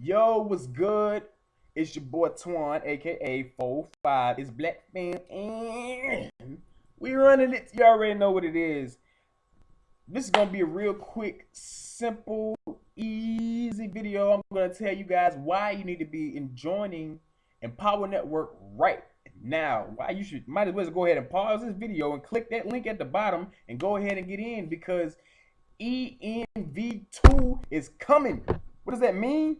Yo, what's good? It's your boy Twan, aka 45. It's Black Fam. and We running it. You already know what it is. This is gonna be a real quick, simple, easy video. I'm gonna tell you guys why you need to be joining Empower Network right now. Why you should might as well go ahead and pause this video and click that link at the bottom and go ahead and get in because ENV2 is coming. What does that mean?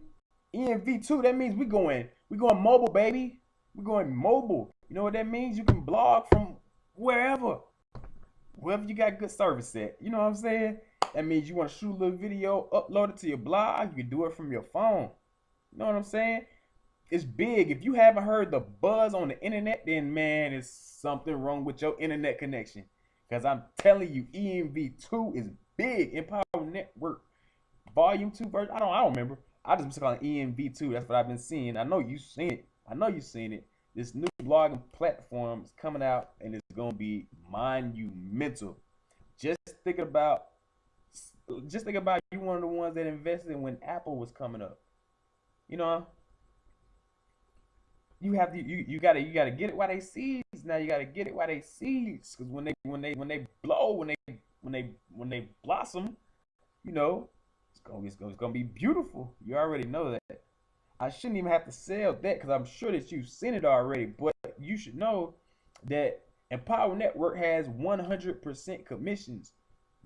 ENV2, that means we going, we going mobile, baby. we going mobile. You know what that means? You can blog from wherever. Wherever you got good service at. You know what I'm saying? That means you want to shoot a little video, upload it to your blog. You can do it from your phone. You know what I'm saying? It's big. If you haven't heard the buzz on the internet, then man, it's something wrong with your internet connection. Because I'm telling you, ENV2 is big. Empower Network Volume 2 version. I don't I don't remember. I just been calling ENV2. That's what I've been seeing. I know you've seen it. I know you've seen it. This new blogging platform is coming out and it's gonna be monumental. Just think about just think about you one of the ones that invested when Apple was coming up. You know, you have to you, you gotta you gotta get it while they seeds. Now you gotta get it while they seeds. Cause when they when they when they blow, when they when they when they blossom, you know, gonna, it's it's gonna be beautiful. You already know that. I shouldn't even have to sell that because I'm sure that you've seen it already. But you should know that Empower Network has 100% commissions.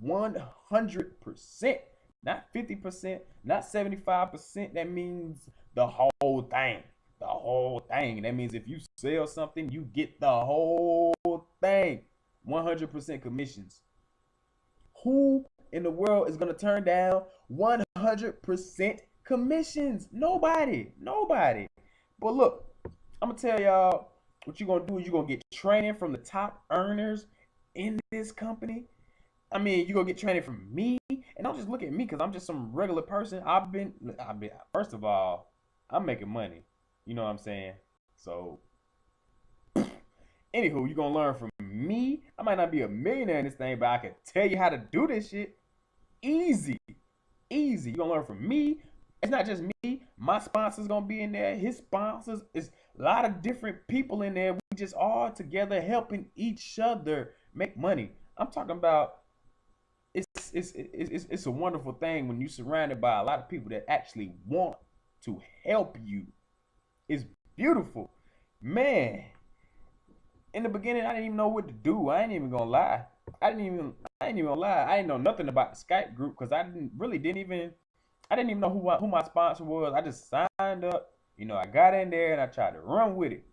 100%. Not 50%, not 75%. That means the whole thing. The whole thing. That means if you sell something, you get the whole thing. 100% commissions. Who in the world is going to turn down 100% commissions? Nobody. Nobody. But look, I'm going to tell y'all what you're going to do is you're going to get training from the top earners in this company. I mean, you're going to get training from me. And don't just look at me because I'm just some regular person. I've been, I've been, first of all, I'm making money. You know what I'm saying? So, anywho, you're going to learn from me. I might not be a millionaire in this thing, but I can tell you how to do this shit. Easy. Easy. You're gonna learn from me. It's not just me. My sponsor's gonna be in there. His sponsors is a lot of different people in there. We just all together helping each other make money. I'm talking about it's it's it's it's a wonderful thing when you're surrounded by a lot of people that actually want to help you. It's beautiful. Man, in the beginning, I didn't even know what to do. I ain't even gonna lie. I didn't even I ain't even lie. I didn't know nothing about the Skype group because I didn't really didn't even I didn't even know who who my sponsor was. I just signed up. You know, I got in there and I tried to run with it.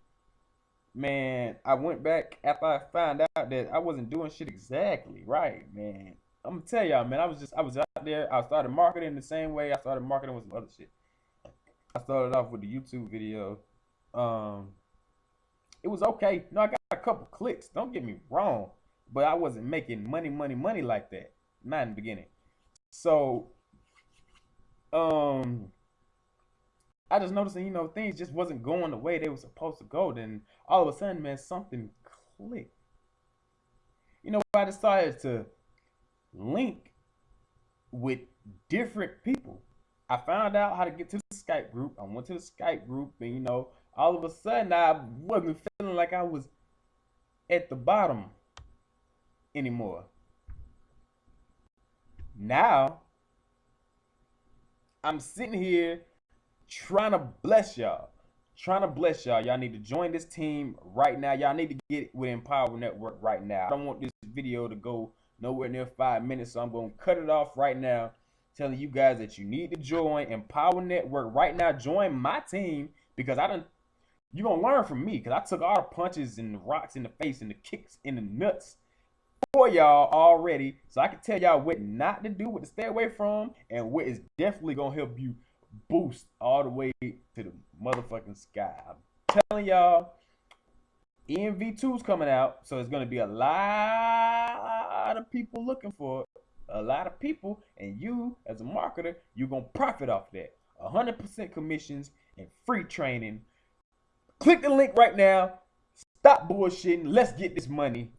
Man, I went back after I found out that I wasn't doing shit exactly right, man. I'm gonna tell y'all, man. I was just I was out there. I started marketing the same way I started marketing with some other shit. I started off with the YouTube video. Um, it was okay. No, I got a couple clicks. Don't get me wrong but I wasn't making money, money, money like that. Not in the beginning. So, um, I just noticed, you know, things just wasn't going the way they were supposed to go. Then all of a sudden, man, something clicked. You know, I decided to link with different people. I found out how to get to the Skype group. I went to the Skype group, and you know, all of a sudden, I wasn't feeling like I was at the bottom anymore. Now, I'm sitting here trying to bless y'all. Trying to bless y'all. Y'all need to join this team right now. Y'all need to get with Empower Network right now. I don't want this video to go nowhere near five minutes, so I'm going to cut it off right now, telling you guys that you need to join Empower Network right now. Join my team because I don't. You're going to learn from me because I took all the punches and the rocks in the face and the kicks in the nuts for y'all already, so I can tell y'all what not to do, what to stay away from, and what is definitely gonna help you boost all the way to the motherfucking sky. I'm telling y'all, ENV2 is coming out, so it's gonna be a lot of people looking for it. A lot of people, and you as a marketer, you're gonna profit off that. 100% commissions and free training. Click the link right now. Stop bullshitting. Let's get this money.